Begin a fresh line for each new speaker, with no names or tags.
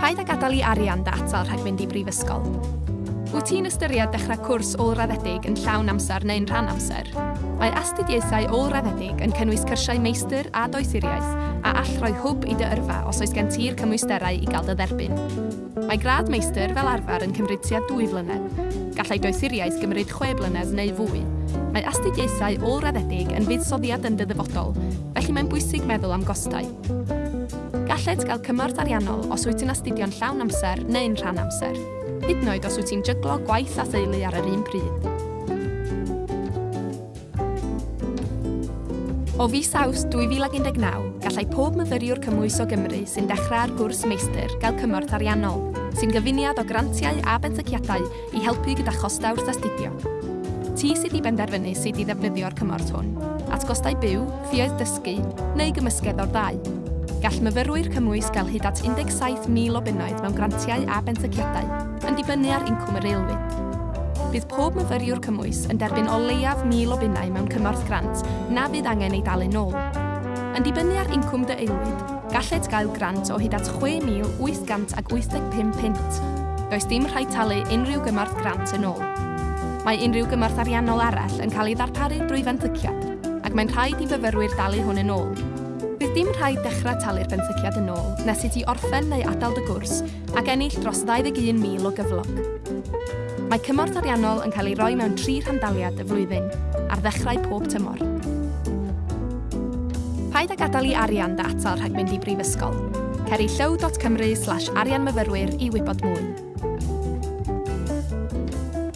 Paid a gadael i arian data rhag mynd i brifysgol. Wyt ti'n ystyried dechrau cwrs ôl-raddedig yn llawn amser neu'n rhan amser? Mae astudiaethau ôl-raddedig yn cynnwys cyrsiau meistr a doethuriaeth a all roi hwb i dy yrfa os oes gen ti'r cymwysterau i gael dy dderbyn. Mae grad meistr fel arfer yn cymryd tua 2 flynedd. Gallai doethuriaeth gymryd 6 blynedd neu fwy. Mae astudiaethau ôl-raddedig yn fuddsoddiad yn dy ddyfodol, felly mae'n bwysig meddwl am gostau. Galled gael cymorth ariannol os wyt ti'n astudio'n llawn amser neu'n rhan amser, hyd yn oed os wyt ti'n jyglo gwaith a theulu ar yr un pryd. O fis aws 2019, gallai pob myfyriwr cymwys o Gymru sy'n dechrau ar gwrs meistr gael cymorth ariannol, sy'n gyfuniad o grantiau a bentyciadau i helpu gyda chosta wrth astudio. Ti sydd i benderfynu sydd i ddefnyddio'r cymorth hwn, at gostau byw, ffioedd dysgu neu gymysgedd o'r ddau. Gall myfyrwyr cymwys gael hyd at 17,000 o bunnoedd mewn grantiau a bentyciadau, yn dibynnu ar incwm yr aelwyd. Bydd pob myfyriwr cymwys yn derbyn o leiaf 1,000 o bunnau mewn cymorth grant na fydd angen ei dalu nôl. Yn dibynnu ar incwm dy aelwyd, galled gael grant o hyd at 6,885 pint. Does dim rhaid talu unrhyw gymorth grant yn ôl. Mae unrhyw gymorth ariannol arall yn cael ei ddarparu drwy fentyciad, ac mae'n rhaid i fyfyrwyr dalu hwn yn ôl Bydd dim rhaid dechrau talu'r benthyciad yn ôl nes i ti orffen neu adael dy gwrs ac ennill dros 21,000 o gyflog. Mae cymorth ariannol yn cael ei roi mewn tri rhandaliad y flwyddyn, ar ddechrau pob tymor. Paid a gadael i arian dy atal rhag mynd i brifysgol. Ceri llow.cymru slash arianmyfyrwyr i wybod mwy.